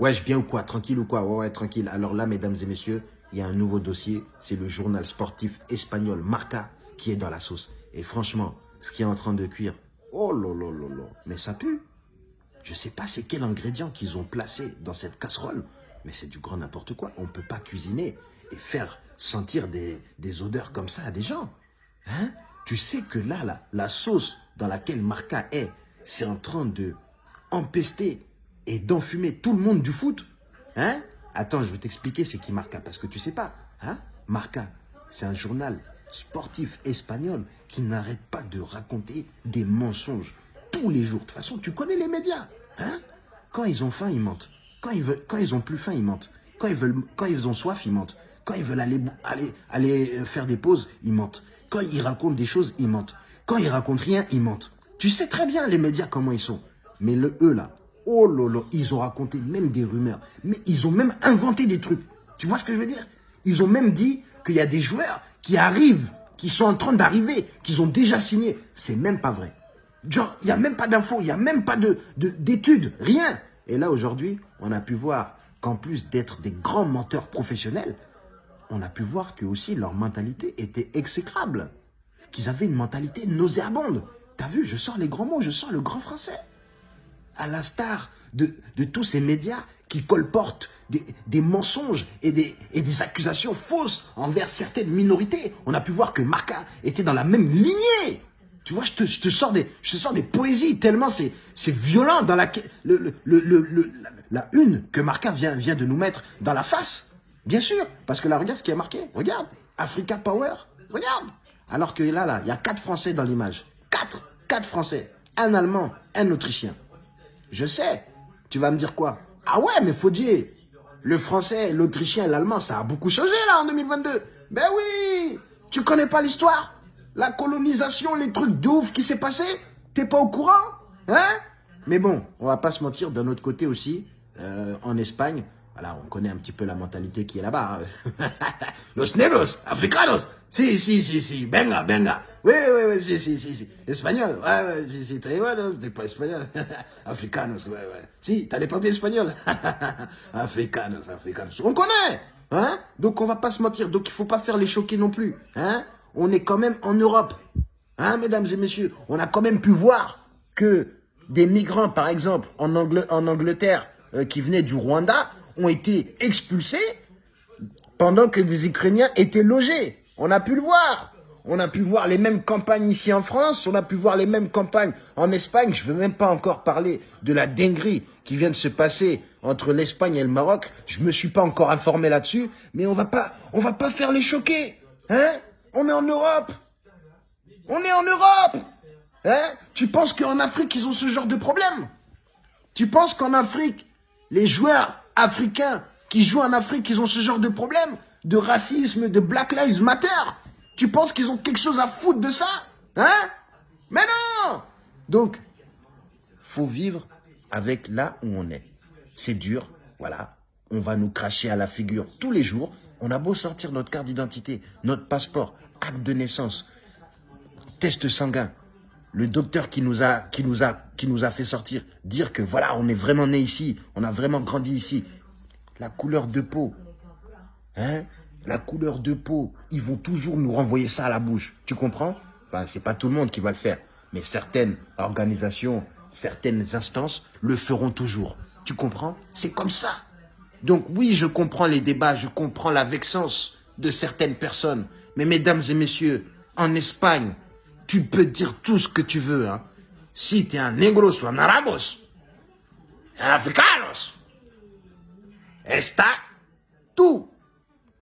Wesh, bien ou quoi? Tranquille ou quoi? Ouais, ouais, tranquille. Alors là, mesdames et messieurs, il y a un nouveau dossier. C'est le journal sportif espagnol Marca qui est dans la sauce. Et franchement, ce qui est en train de cuire, oh là là là là, mais ça pue. Je sais pas c'est quel ingrédient qu'ils ont placé dans cette casserole, mais c'est du grand n'importe quoi. On ne peut pas cuisiner et faire sentir des, des odeurs comme ça à des gens. Hein? Tu sais que là, là, la sauce dans laquelle Marca est, c'est en train de empester et d'enfumer tout le monde du foot. Hein? Attends, je vais t'expliquer c'est qui Marca, parce que tu sais pas. Hein? Marca, c'est un journal sportif espagnol qui n'arrête pas de raconter des mensonges tous les jours. De toute façon, tu connais les médias. Hein? Quand ils ont faim, ils mentent. Quand ils, veulent, quand ont plus faim, ils mentent. Quand ils, veulent, quand ils ont soif, ils mentent. Quand ils veulent aller euh, faire des pauses, ils mentent. Quand ils racontent des choses, ils mentent. Quand ils racontent rien, ils mentent. Tu sais très bien les médias comment ils sont. Mais le eux là, oh lolo, ils ont raconté même des rumeurs. Mais ils ont même inventé des trucs. Tu vois ce que je veux dire? Ils ont même dit qu'il y a des joueurs qui arrivent, qui sont en train d'arriver, qu'ils ont déjà signé. C'est même pas vrai. Genre, il n'y a même pas d'infos, il n'y a même pas d'études, de, d'études, rien. Et là, aujourd'hui, on a pu voir qu'en plus d'être des grands menteurs professionnels, on a pu voir que aussi leur mentalité était exécrable. Qu'ils avaient une mentalité nauséabonde. T'as vu, je sors les grands mots, je sors le grand français. À l'instar de, de tous ces médias qui colportent des, mensonges et des, accusations fausses envers certaines minorités. On a pu voir que Marca était dans la même lignée. Tu vois, je te, sors, des, poésies tellement c'est violent dans la, une que Marca vient, vient de nous mettre dans la face. Bien sûr, parce que là, regarde ce qui est marqué. Regarde, Africa Power, regarde. Alors que là, là, il y a quatre Français dans l'image. Quatre, quatre Français. Un Allemand, un Autrichien. Je sais. Tu vas me dire quoi? Ah ouais, mais faut dire, le Français, l'Autrichien l'Allemand, ça a beaucoup changé là en 2022. Ben oui. Tu connais pas l'histoire? La colonisation, les trucs de ouf qui s'est passé? T'es pas au courant? Hein? Mais bon, on va pas se mentir, d'un autre côté aussi, euh, en Espagne, voilà, on connaît un petit peu la mentalité qui est là-bas. Hein. Los negros, africanos. Si, si, si, si. Venga, venga. Oui, oui, oui, si, si, si, si. Espagnol. Ouais, ouais, si, si. Très t'es pas espagnol. africanos, ouais, ouais. Si, t'as des papiers espagnols. africanos, africanos. On connaît. Hein Donc, on va pas se mentir. Donc, il faut pas faire les choquer non plus. Hein On est quand même en Europe. Hein, mesdames et messieurs On a quand même pu voir que des migrants, par exemple, en, en Angleterre, euh, qui venaient du Rwanda, ont été expulsés pendant que des Ukrainiens étaient logés. On a pu le voir. On a pu voir les mêmes campagnes ici en France, on a pu voir les mêmes campagnes en Espagne. Je ne veux même pas encore parler de la dinguerie qui vient de se passer entre l'Espagne et le Maroc. Je me suis pas encore informé là-dessus, mais on va pas, va pas faire les choquer. Hein? On est en Europe. On est en Europe. Hein? Tu penses qu'en Afrique, ils ont ce genre de problème? Tu penses qu'en Afrique, les joueurs africains qui jouent en Afrique, ils ont ce genre de problème de racisme, de Black Lives Matter. Tu penses qu'ils ont quelque chose à foutre de ça Hein? Mais non Donc, faut vivre avec là où on est. C'est dur, voilà. On va nous cracher à la figure tous les jours. On a beau sortir notre carte d'identité, notre passeport, acte de naissance, test sanguin, le docteur qui nous a, qui nous a, qui nous a fait sortir, dire que voilà, on est vraiment né ici, on a vraiment grandi ici. La couleur de peau, hein, la couleur de peau, ils vont toujours nous renvoyer ça à la bouche. Tu comprends? Enfin, c'est pas tout le monde qui va le faire, mais certaines organisations, certaines instances le feront toujours. Tu comprends? C'est comme ça. Donc oui, je comprends les débats, je comprends la vexance de certaines personnes. Mais mesdames et messieurs, en Espagne, tu peux dire tout ce que tu veux. Hein. Si tu es un negros ou un arabos, un africanos, está tout